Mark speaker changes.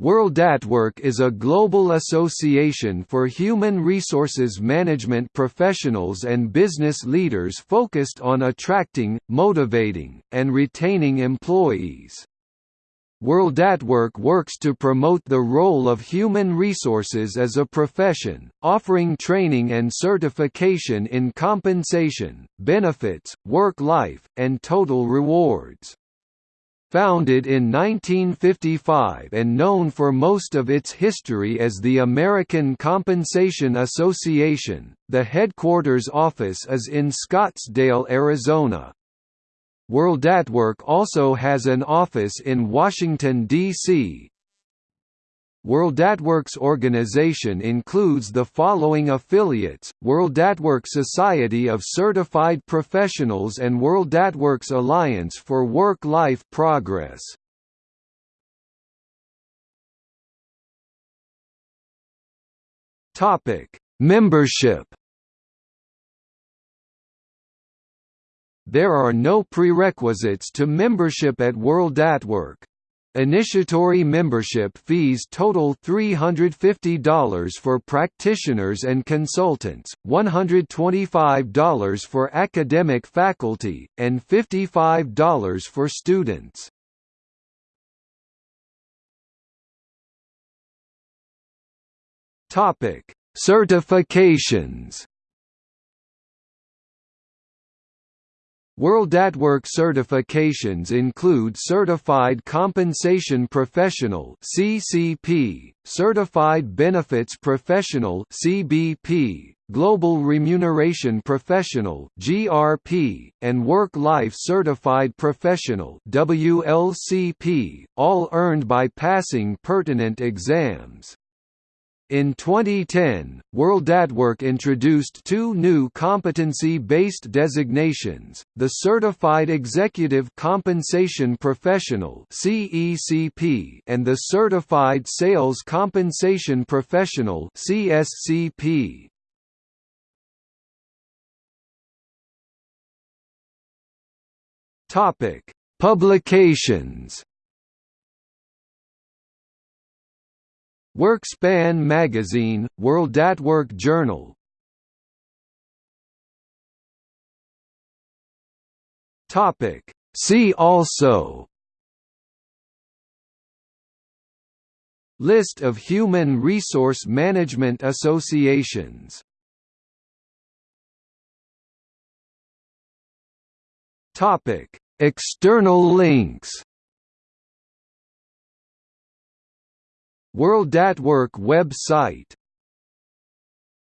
Speaker 1: WorldAtWork is a global association for human resources management professionals and business leaders focused on attracting, motivating, and retaining employees. WorldAtWork works to promote the role of human resources as a profession, offering training and certification in compensation, benefits, work-life, and total rewards. Founded in 1955 and known for most of its history as the American Compensation Association, the headquarters office is in Scottsdale, Arizona. WorldAtWork also has an office in Washington, D.C., WorldAtWork's organization includes the following affiliates, WorldAtWork Society of Certified Professionals and WorldAtWorks Alliance for Work-Life Progress. Membership There are no prerequisites to membership at WorldAtWork. Initiatory membership fees total $350 for practitioners and consultants, $125 for academic faculty, and $55 for students. Certifications WorldAtWork certifications include Certified Compensation Professional (CCP), Certified Benefits Professional (CBP), Global Remuneration Professional (GRP), and Work-Life Certified Professional (WLCP), all earned by passing pertinent exams. In 2010, WorldAtWork introduced two new competency-based designations, the Certified Executive Compensation Professional and the Certified Sales Compensation Professional Publications WorkSpan Magazine, WorldAtWork Journal. Topic. See also. List of human resource management associations. Topic: External links WorldAtWork website